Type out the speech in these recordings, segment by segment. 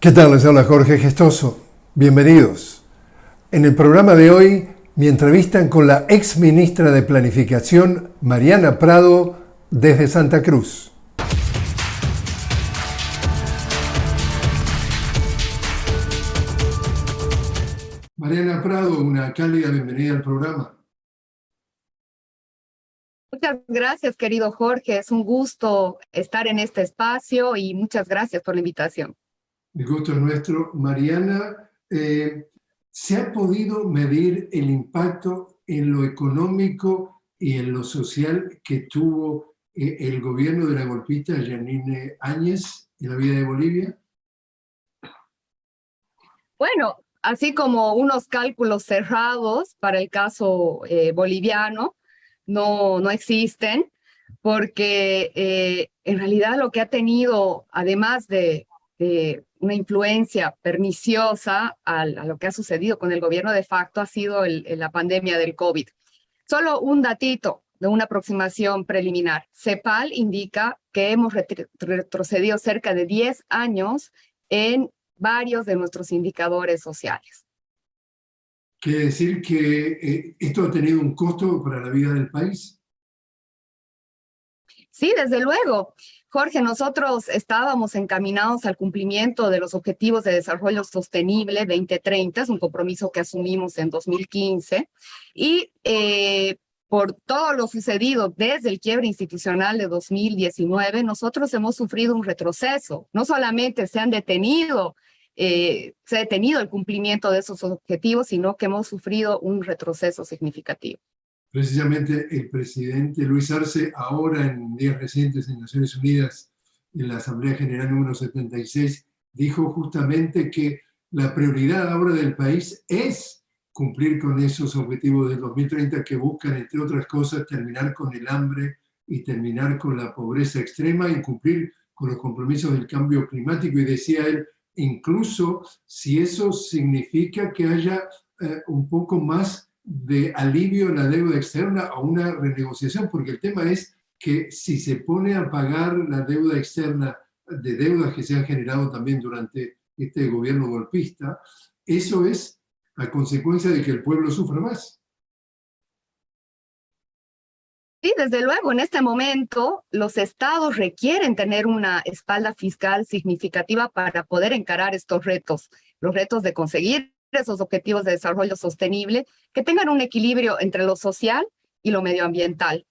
¿Qué tal? Les habla Jorge Gestoso. Bienvenidos. En el programa de hoy, mi entrevista con la ex ministra de Planificación, Mariana Prado, desde Santa Cruz. Mariana Prado, una cálida bienvenida al programa. Muchas gracias, querido Jorge. Es un gusto estar en este espacio y muchas gracias por la invitación. El gusto es nuestro. Mariana, eh, ¿se ha podido medir el impacto en lo económico y en lo social que tuvo eh, el gobierno de la golpista Janine Áñez en la vida de Bolivia? Bueno, así como unos cálculos cerrados para el caso eh, boliviano, no, no existen, porque en realidad lo que ha tenido, además de una influencia perniciosa a, lo que ha sucedido con el gobierno de facto ha sido la pandemia del COVID. Solo un datito de una aproximación preliminar. CEPAL indica que hemos retrocedido cerca de 10 años en varios de nuestros indicadores sociales. ¿Quiere decir que eh, esto ha tenido un costo para la vida del país? Sí, desde luego. Jorge, nosotros estábamos encaminados al cumplimiento de los Objetivos de Desarrollo Sostenible 2030, es un compromiso que asumimos en 2015, y eh, por todo lo sucedido desde el quiebre institucional de 2019, nosotros hemos sufrido un retroceso. No solamente se han detenido, eh, se ha detenido el cumplimiento de esos objetivos, sino que hemos sufrido un retroceso significativo. Precisamente el presidente Luis Arce, ahora en días recientes en Naciones Unidas, en la Asamblea General número 76, dijo justamente que la prioridad ahora del país es cumplir con esos objetivos del 2030 que buscan, entre otras cosas, terminar con el hambre y terminar con la pobreza extrema y cumplir con los compromisos del cambio climático. Y decía él, incluso si eso significa que haya eh, un poco más de alivio en la deuda externa a una renegociación, porque el tema es que si se pone a pagar la deuda externa de deudas que se han generado también durante este gobierno golpista, eso es la consecuencia de que el pueblo sufra más. Sí, desde luego, en este momento los estados requieren tener una espalda fiscal significativa para poder encarar estos retos, los retos de conseguir esos objetivos de desarrollo sostenible que tengan un equilibrio entre lo social y lo medioambiental.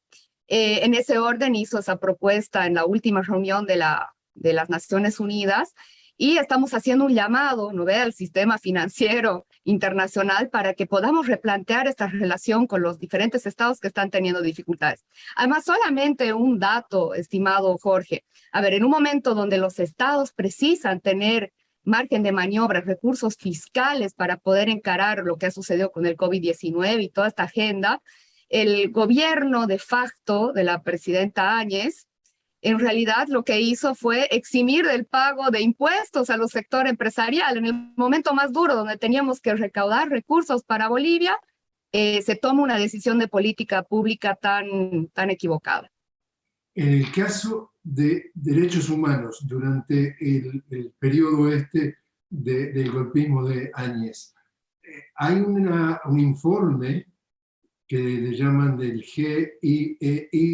Eh, en ese orden hizo esa propuesta en la última reunión de, la, de las Naciones Unidas y estamos haciendo un llamado ¿no ve? al sistema financiero internacional para que podamos replantear esta relación con los diferentes estados que están teniendo dificultades. Además, solamente un dato, estimado Jorge. A ver, en un momento donde los estados precisan tener margen de maniobra, recursos fiscales para poder encarar lo que ha sucedido con el COVID-19 y toda esta agenda, el gobierno de facto de la presidenta Áñez, en realidad lo que hizo fue eximir del pago de impuestos a los sector empresarial. En el momento más duro, donde teníamos que recaudar recursos para Bolivia, eh, se toma una decisión de política pública tan, tan equivocada. En el caso de derechos humanos durante el, periodo este del golpismo de Áñez. Eh, hay un informe que le llaman del GIEI,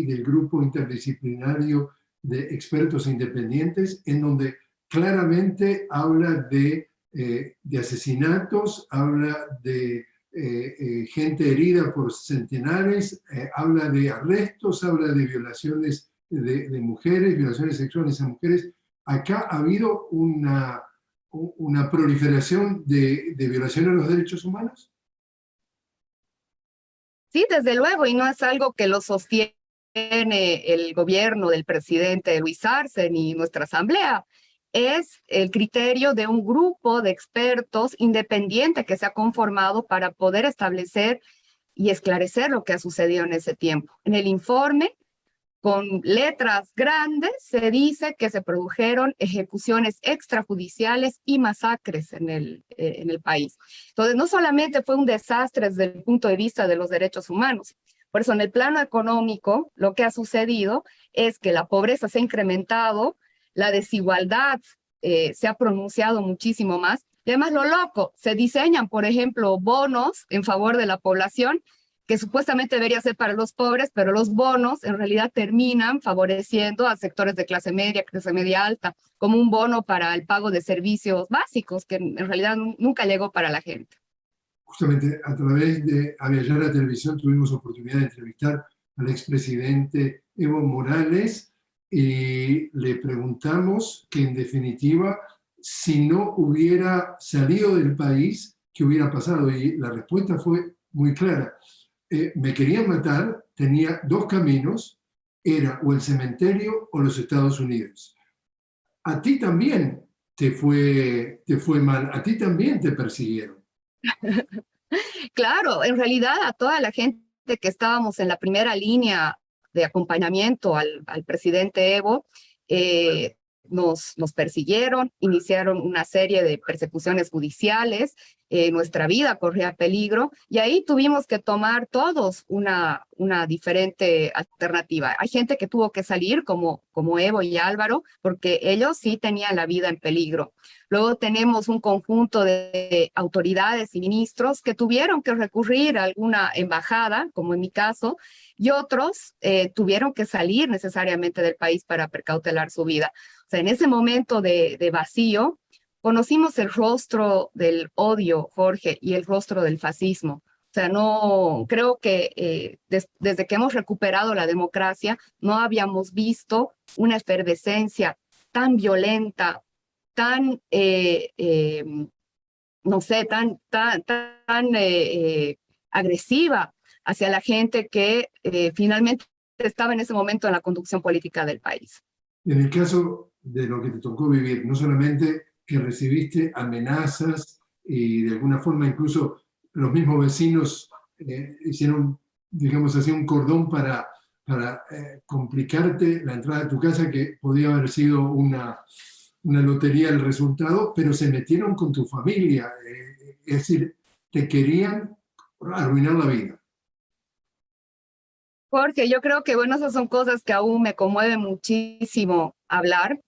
del Grupo Interdisciplinario de Expertos Independientes, en donde claramente habla de, eh, de asesinatos, habla de eh, gente herida por centenares, habla de arrestos, habla de violaciones de, mujeres, violaciones sexuales a mujeres, acá ha habido una, una proliferación de, de violación a los derechos humanos? Sí, desde luego, y no es algo que lo sostiene el gobierno del presidente Luis Arce ni nuestra asamblea. Es el criterio de un grupo de expertos independiente que se ha conformado para poder establecer y esclarecer lo que ha sucedido en ese tiempo. En el informe con letras grandes se dice que se produjeron ejecuciones extrajudiciales y masacres en el, eh, en el país. Entonces, no solamente fue un desastre desde el punto de vista de los derechos humanos, por eso en el plano económico lo que ha sucedido es que la pobreza se ha incrementado, la desigualdad eh, se ha pronunciado muchísimo más. Y además lo loco, se diseñan, por ejemplo, bonos en favor de la población que supuestamente debería ser para los pobres, pero los bonos en realidad terminan favoreciendo a sectores de clase media, clase media alta, como un bono para el pago de servicios básicos, que en realidad nunca llegó para la gente. Justamente a través de la Televisión tuvimos oportunidad de entrevistar al expresidente Evo Morales y le preguntamos que en definitiva, si no hubiera salido del país, ¿qué hubiera pasado? Y la respuesta fue muy clara eh, me querían matar, tenía dos caminos, era o el cementerio o los Estados Unidos. A ti también te fue, te fue mal, a ti también te persiguieron. claro, en realidad a toda la gente que estábamos en la primera línea de acompañamiento al, al presidente Evo, eh, nos, nos persiguieron, iniciaron una serie de persecuciones judiciales, eh, nuestra vida corría peligro y ahí tuvimos que tomar todos una, una diferente alternativa. Hay gente que tuvo que salir como, como Evo y Álvaro porque ellos sí tenían la vida en peligro. Luego tenemos un conjunto de autoridades y ministros que tuvieron que recurrir a alguna embajada, como en mi caso, y otros eh, tuvieron que salir necesariamente del país para precautelar su vida. O sea, en ese momento de, de vacío, conocimos el rostro del odio, Jorge, y el rostro del fascismo. O sea, no, creo que eh, desde que hemos recuperado la democracia, no habíamos visto una efervescencia tan violenta, tan, eh, em, no sé, tan, tan, tan eh, agresiva hacia la gente que finalmente estaba en ese momento en la conducción política del país. En el caso de lo que te tocó vivir, no solamente que recibiste amenazas y de alguna forma incluso los mismos vecinos eh, hicieron, digamos así, un cordón para, para eh, complicarte la entrada a tu casa, que podía haber sido una, una lotería el resultado, pero se metieron con tu familia, eh, es decir, te querían arruinar la vida. Jorge, yo creo que, bueno, esas son cosas que aún me conmueve muchísimo hablar,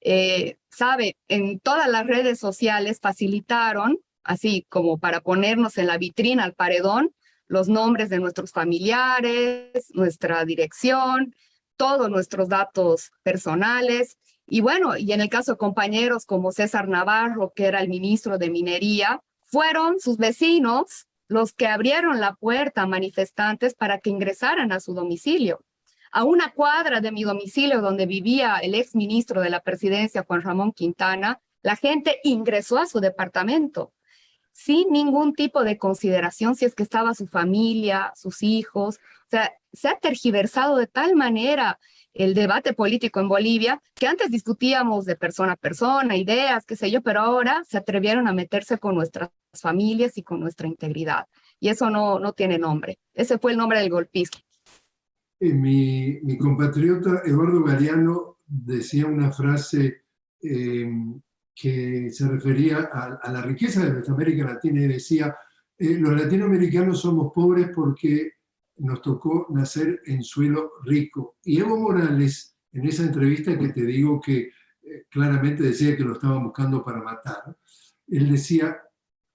eh, sabe, en todas las redes sociales facilitaron, así como para ponernos en la vitrina, al paredón, los nombres de nuestros familiares, nuestra dirección, todos nuestros datos personales. Y bueno, y en el caso de compañeros como César Navarro, que era el ministro de Minería, fueron sus vecinos los que abrieron la puerta a manifestantes para que ingresaran a su domicilio a una cuadra de mi domicilio donde vivía el ex ministro de la presidencia, Juan Ramón Quintana, la gente ingresó a su departamento sin ningún tipo de consideración si es que estaba su familia, sus hijos. O sea, se ha tergiversado de tal manera el debate político en Bolivia, que antes discutíamos de persona a persona, ideas, qué sé yo, pero ahora se atrevieron a meterse con nuestras familias y con nuestra integridad. Y eso no, no tiene nombre. Ese fue el nombre del golpismo. Eh, mi, compatriota Eduardo Galeano decía una frase eh, que se refería a, la riqueza de nuestra América Latina y decía, eh, los latinoamericanos somos pobres porque nos tocó nacer en suelo rico. Y Evo Morales, en esa entrevista que te digo que claramente decía que lo estaban buscando para matar, él decía,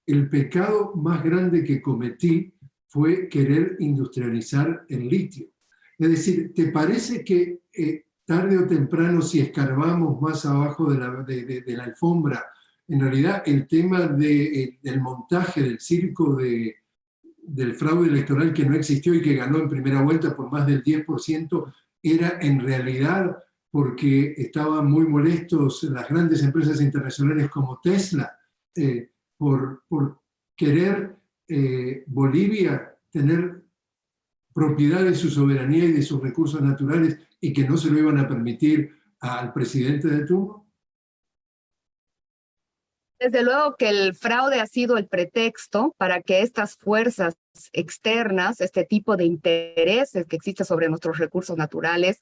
el pecado más grande que cometí fue querer industrializar el litio. Es decir, ¿te parece que eh, tarde o temprano, si escarbamos más abajo de la, alfombra, en realidad el tema eh, del montaje del circo de, del fraude electoral que no existió y que ganó en primera vuelta por más del 10%, era en realidad porque estaban muy molestos las grandes empresas internacionales como Tesla eh, por, querer Bolivia tener propiedad de su soberanía y de sus recursos naturales y que no se lo iban a permitir al presidente de turno? Desde luego que el fraude ha sido el pretexto para que estas fuerzas externas, este tipo de intereses que existen sobre nuestros recursos naturales,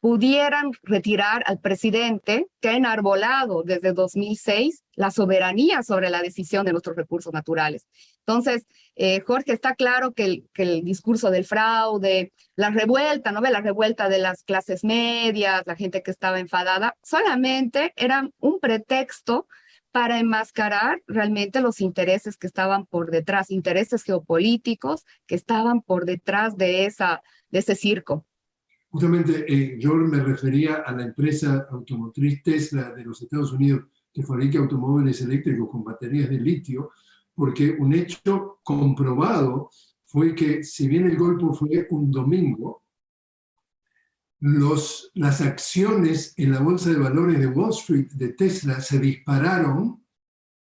pudieran retirar al presidente que ha enarbolado desde 2006 la soberanía sobre la decisión de nuestros recursos naturales. Entonces, eh, Jorge, está claro que el, que el, discurso del fraude, la revuelta, ¿no ve? La revuelta de las clases medias, la gente que estaba enfadada, solamente eran un pretexto para enmascarar realmente los intereses que estaban por detrás, intereses geopolíticos que estaban por detrás de, esa, de ese circo. Justamente eh, yo me refería a la empresa automotriz Tesla de los Estados Unidos que fabrica automóviles eléctricos con baterías de litio, porque un hecho comprobado fue que si bien el golpe fue un domingo, los, las acciones en la bolsa de valores de Wall Street de Tesla se dispararon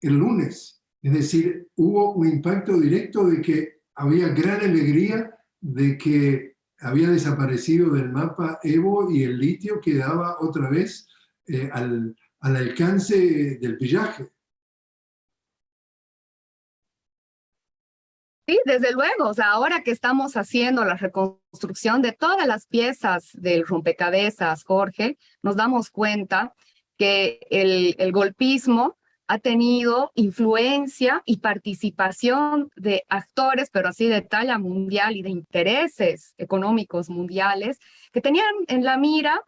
el lunes. Es decir, hubo un impacto directo de que había gran alegría de que había desaparecido del mapa Evo y el litio quedaba otra vez eh, al, al alcance del pillaje. Sí, desde luego, o sea, ahora que estamos haciendo la reconstrucción de todas las piezas del rompecabezas, Jorge, nos damos cuenta que el, el golpismo ha tenido influencia y participación de actores, pero así de talla mundial y de intereses económicos mundiales, que tenían en la mira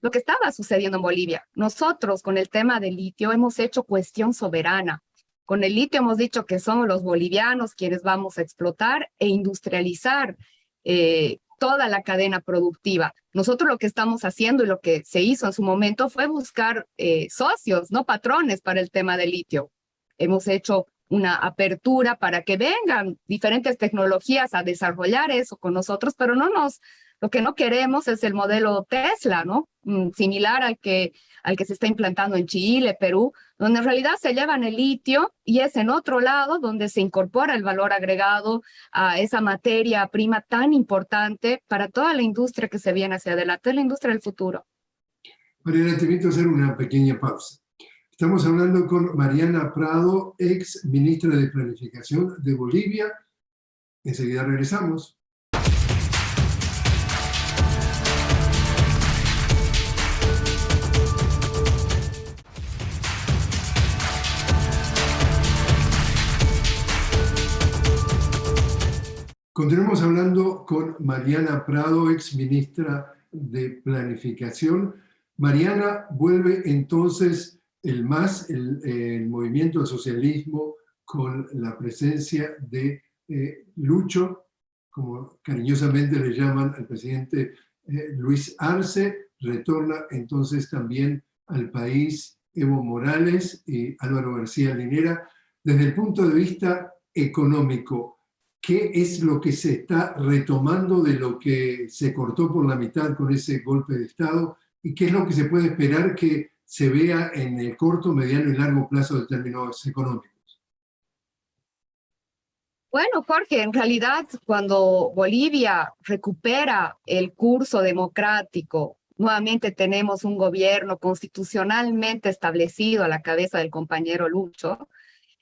lo que estaba sucediendo en Bolivia. Nosotros con el tema del litio hemos hecho cuestión soberana. Con el litio hemos dicho que somos los bolivianos quienes vamos a explotar e industrializar eh, toda la cadena productiva. Nosotros lo que estamos haciendo y lo que se hizo en su momento fue buscar eh, socios, no patrones para el tema del litio. Hemos hecho una apertura para que vengan diferentes tecnologías a desarrollar eso con nosotros, pero no nos lo que no queremos es el modelo Tesla, ¿no? Mm, similar al que, al que se está implantando en Chile, Perú, donde en realidad se llevan el litio y es en otro lado donde se incorpora el valor agregado a esa materia prima tan importante para toda la industria que se viene hacia adelante, la industria del futuro. Mariana, te invito a hacer una pequeña pausa. Estamos hablando con Mariana Prado, ex ministra de Planificación de Bolivia. Enseguida regresamos. Continuamos hablando con Mariana Prado, ex ministra de Planificación. Mariana vuelve entonces el MAS, el, movimiento del socialismo, con la presencia de eh, Lucho, como cariñosamente le llaman al presidente eh, Luis Arce, retorna entonces también al país Evo Morales y Álvaro García Linera. Desde el punto de vista económico, qué es lo que se está retomando de lo que se cortó por la mitad con ese golpe de Estado y qué es lo que se puede esperar que se vea en el corto, mediano y largo plazo de términos económicos. Bueno, Jorge, en realidad cuando Bolivia recupera el curso democrático, nuevamente tenemos un gobierno constitucionalmente establecido a la cabeza del compañero Lucho,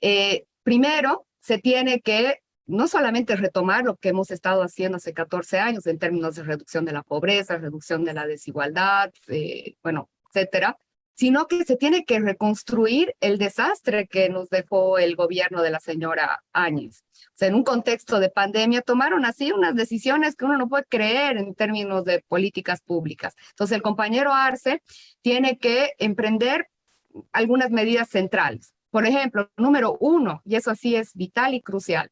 eh, primero se tiene que no solamente retomar lo que hemos estado haciendo hace 14 años en términos de reducción de la pobreza, reducción de la desigualdad, eh, bueno, etcétera, sino que se tiene que reconstruir el desastre que nos dejó el gobierno de la señora Áñez. O sea, en un contexto de pandemia tomaron así unas decisiones que uno no puede creer en términos de políticas públicas. Entonces el compañero Arce tiene que emprender algunas medidas centrales. Por ejemplo, número uno, y eso así es vital y crucial,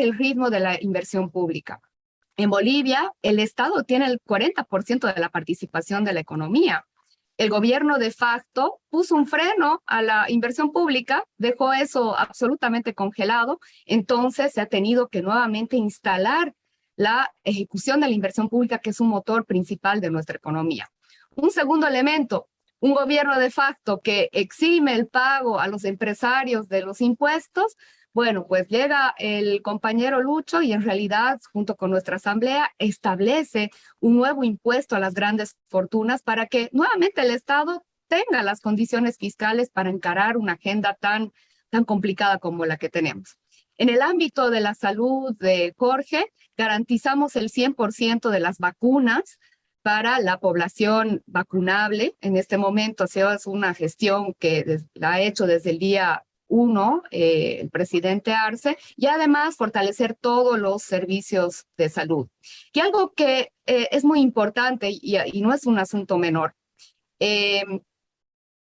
el ritmo de la inversión pública. En Bolivia, el Estado tiene el 40% de la participación de la economía. El gobierno de facto puso un freno a la inversión pública, dejó eso absolutamente congelado, entonces se ha tenido que nuevamente instalar la ejecución de la inversión pública, que es un motor principal de nuestra economía. Un segundo elemento, un gobierno de facto que exime el pago a los empresarios de los impuestos, bueno, pues llega el compañero Lucho y en realidad, junto con nuestra asamblea, establece un nuevo impuesto a las grandes fortunas para que nuevamente el Estado tenga las condiciones fiscales para encarar una agenda tan, tan complicada como la que tenemos. En el ámbito de la salud de Jorge, garantizamos el 100% de las vacunas para la población vacunable. En este momento ha sido una gestión que la ha hecho desde el día uno, eh, el presidente Arce, y además fortalecer todos los servicios de salud. Y algo que eh, es muy importante y, no es un asunto menor. Em,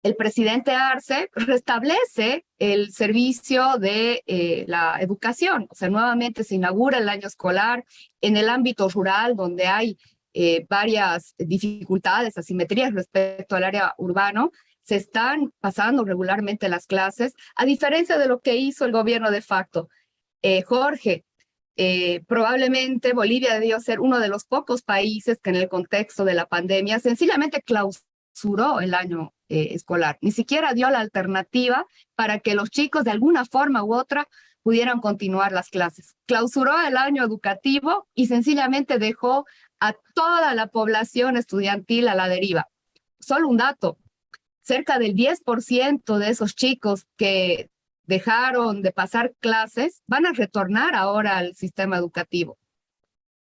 el presidente Arce restablece el servicio de eh, la educación, o sea, nuevamente se inaugura el año escolar en el ámbito rural donde hay varias dificultades, asimetrías respecto al área urbano, se están pasando regularmente las clases, a diferencia de lo que hizo el gobierno de facto. Eh, Jorge, eh, probablemente Bolivia debió ser uno de los pocos países que en el contexto de la pandemia sencillamente clausuró el año eh, escolar. Ni siquiera dio la alternativa para que los chicos de alguna forma u otra pudieran continuar las clases. Clausuró el año educativo y sencillamente dejó a toda la población estudiantil a la deriva. Solo un dato, cerca del 10% de esos chicos que dejaron de pasar clases van a retornar ahora al sistema educativo.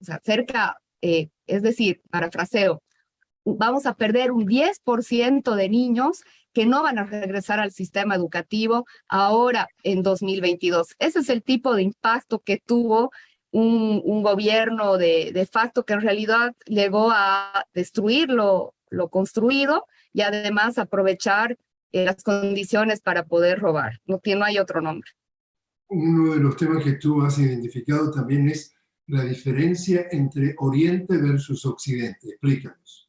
O sea, cerca, eh, es decir, parafraseo, vamos a perder un 10% de niños que no van a regresar al sistema educativo ahora en 2022. Ese es el tipo de impacto que tuvo un, un gobierno de, de, facto que en realidad llegó a destruir lo, lo construido y además aprovechar eh, las condiciones para poder robar. No, no hay otro nombre. Uno de los temas que tú has identificado también es la diferencia entre Oriente versus Occidente. Explícanos.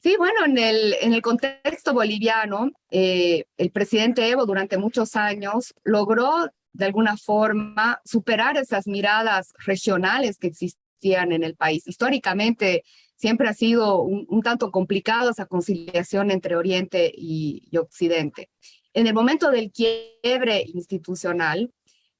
Sí, bueno, en el, en el contexto boliviano, eh, el presidente Evo durante muchos años logró de alguna forma superar esas miradas regionales que existían en el país. Históricamente, siempre ha sido un, tanto complicado esa conciliación entre Oriente y, Occidente. En el momento del quiebre institucional,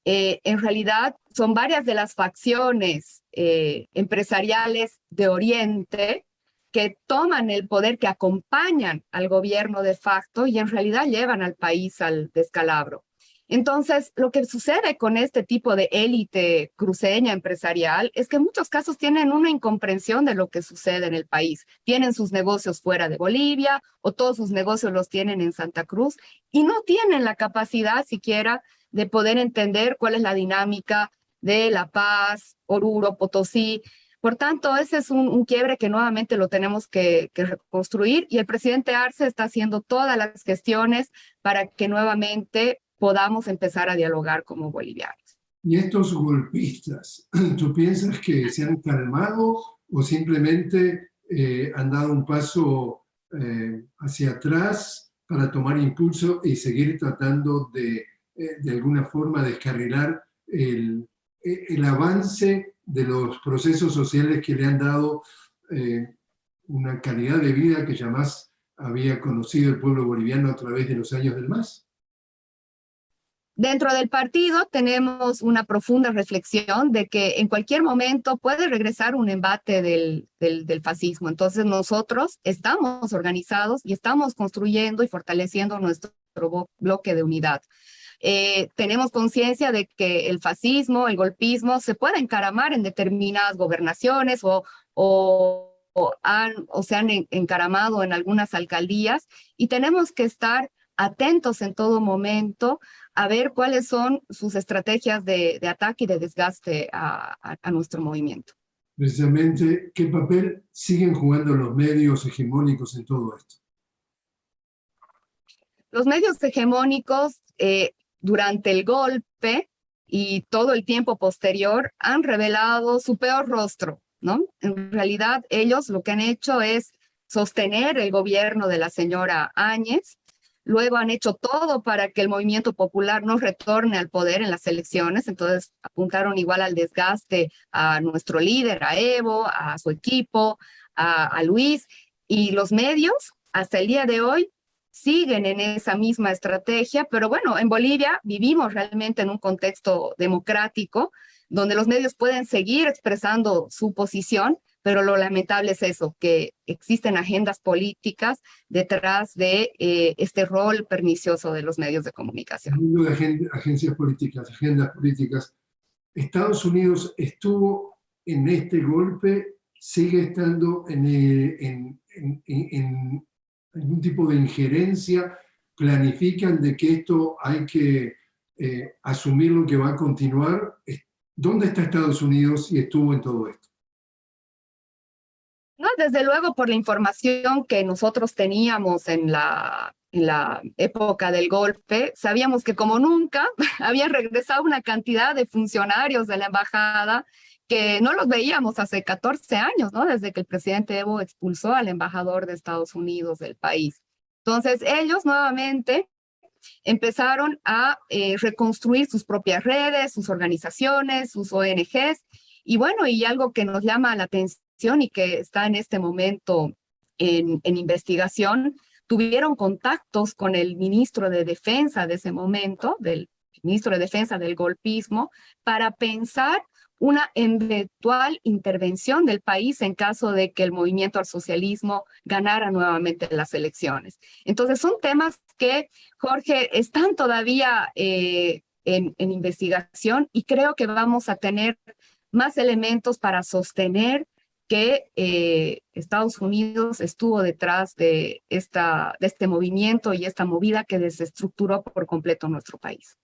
eh, en realidad son varias de las facciones eh, empresariales de Oriente que toman el poder, que acompañan al gobierno de facto y en realidad llevan al país al descalabro. Entonces, lo que sucede con este tipo de élite cruceña empresarial es que en muchos casos tienen una incomprensión de lo que sucede en el país. Tienen sus negocios fuera de Bolivia o todos sus negocios los tienen en Santa Cruz y no tienen la capacidad siquiera de poder entender cuál es la dinámica de La Paz, Oruro, Potosí. Por tanto, ese es un, quiebre que nuevamente lo tenemos que, que, reconstruir y el presidente Arce está haciendo todas las gestiones para que nuevamente podamos empezar a dialogar como bolivianos. ¿Y estos golpistas, tú piensas que se han calmado o simplemente eh, han dado un paso eh, hacia atrás para tomar impulso y seguir tratando de, eh, de alguna forma, descarrilar el, el, avance de los procesos sociales que le han dado una calidad de vida que jamás había conocido el pueblo boliviano a través de los años del MAS? Dentro del partido tenemos una profunda reflexión de que en cualquier momento puede regresar un embate del, del, fascismo. Entonces nosotros estamos organizados y estamos construyendo y fortaleciendo nuestro bloque de unidad. Eh, tenemos conciencia de que el fascismo, el golpismo, se puede encaramar en determinadas gobernaciones o, o, han, o se han encaramado en algunas alcaldías y tenemos que estar atentos en todo momento a ver cuáles son sus estrategias de, ataque y de desgaste a, nuestro movimiento. Precisamente, ¿qué papel siguen jugando los medios hegemónicos en todo esto? Los medios hegemónicos eh, durante el golpe y todo el tiempo posterior han revelado su peor rostro, ¿no? En realidad ellos lo que han hecho es sostener el gobierno de la señora Áñez, Luego han hecho todo para que el movimiento popular no retorne al poder en las elecciones, entonces apuntaron igual al desgaste a nuestro líder, a Evo, a su equipo, a, Luis, y los medios hasta el día de hoy siguen en esa misma estrategia, pero bueno, en Bolivia vivimos realmente en un contexto democrático donde los medios pueden seguir expresando su posición, pero lo lamentable es eso, que existen agendas políticas detrás de eh, este rol pernicioso de los medios de comunicación. Agencias políticas, agendas políticas, Estados Unidos estuvo en este golpe sigue estando en, algún tipo de injerencia, planifican de que esto hay que eh, asumir lo que va a continuar. ¿Dónde está Estados Unidos y estuvo en todo esto? Desde luego por la información que nosotros teníamos en la, en la época del golpe, sabíamos que como nunca había regresado una cantidad de funcionarios de la embajada que no los veíamos hace 14 años, ¿no? Desde que el presidente Evo expulsó al embajador de Estados Unidos del país. Entonces, ellos nuevamente empezaron a eh, reconstruir sus propias redes, sus organizaciones, sus ONGs, y bueno, y algo que nos llama la atención y que está en este momento en, en investigación, tuvieron contactos con el ministro de Defensa de ese momento, del ministro de Defensa del golpismo, para pensar una eventual intervención del país en caso de que el movimiento al socialismo ganara nuevamente las elecciones. Entonces son temas que, Jorge, están todavía eh, en, investigación y creo que vamos a tener más elementos para sostener que eh, Estados Unidos estuvo detrás de, esta, de este movimiento y esta movida que desestructuró por completo nuestro país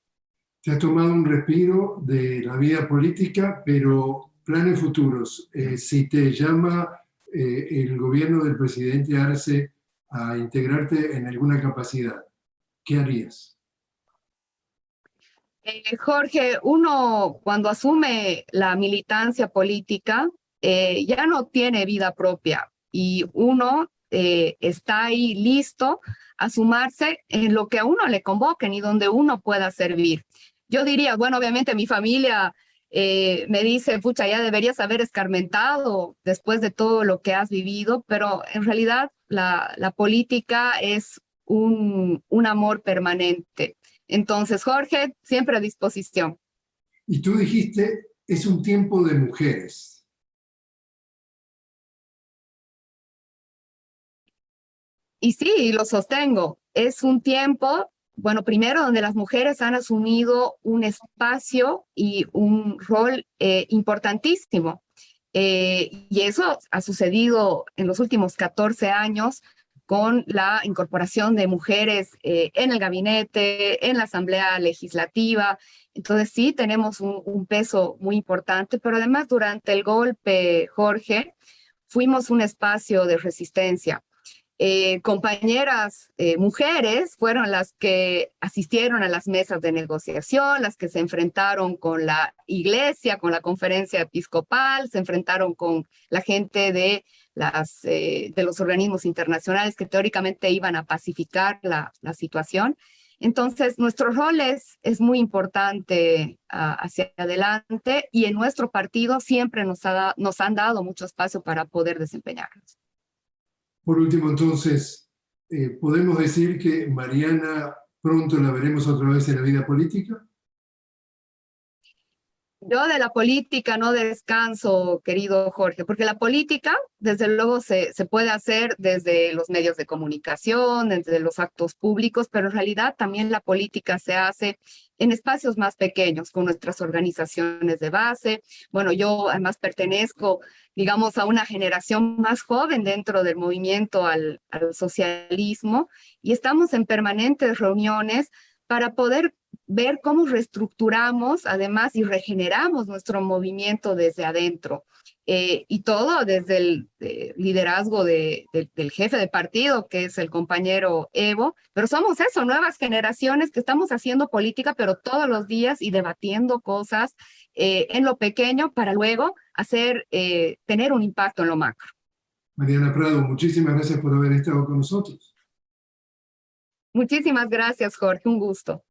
te has tomado un respiro de la vida política, pero planes futuros. Eh, si te llama eh, el gobierno del presidente Arce a integrarte en alguna capacidad, ¿qué harías? Eh, Jorge, uno cuando asume la militancia política ya no tiene vida propia y uno está ahí listo a sumarse en lo que a uno le convoquen y donde uno pueda servir. Yo diría, bueno, obviamente mi familia eh, me dice, pucha, ya deberías haber escarmentado después de todo lo que has vivido, pero en realidad la, la política es un, un amor permanente. Entonces, Jorge, siempre a disposición. Y tú dijiste, es un tiempo de mujeres. Y sí, lo sostengo. Es un tiempo bueno, primero donde las mujeres han asumido un espacio y un rol eh, importantísimo. Eh, y eso ha sucedido en los últimos 14 años con la incorporación de mujeres eh, en el gabinete, en la asamblea legislativa. Entonces sí, tenemos un, un peso muy importante, pero además durante el golpe, Jorge, fuimos un espacio de resistencia. Eh, compañeras eh, mujeres fueron las que asistieron a las mesas de negociación, las que se enfrentaron con la iglesia, con la conferencia episcopal, se enfrentaron con la gente de, eh, los organismos internacionales que teóricamente iban a pacificar la, situación. Entonces, nuestro rol es, muy importante ah, hacia adelante y en nuestro partido siempre nos han dado mucho espacio para poder desempeñarnos. Por último, entonces, eh, ¿podemos decir que Mariana pronto la veremos otra vez en la vida política? Yo de la política no descanso, querido Jorge, porque la política, desde luego, se, puede hacer desde los medios de comunicación, desde los actos públicos, pero en realidad también la política se hace en espacios más pequeños, con nuestras organizaciones de base. Bueno, yo además pertenezco, digamos, a una generación más joven dentro del movimiento al socialismo y estamos en permanentes reuniones para poder ver cómo reestructuramos además y regeneramos nuestro movimiento desde adentro. Eh, y todo desde el liderazgo de, del jefe de partido, que es el compañero Evo, pero somos eso, nuevas generaciones que estamos haciendo política, pero todos los días y debatiendo cosas eh, en lo pequeño para luego hacer, eh, tener un impacto en lo macro. Mariana Prado, muchísimas gracias por haber estado con nosotros. Muchísimas gracias, Jorge, un gusto.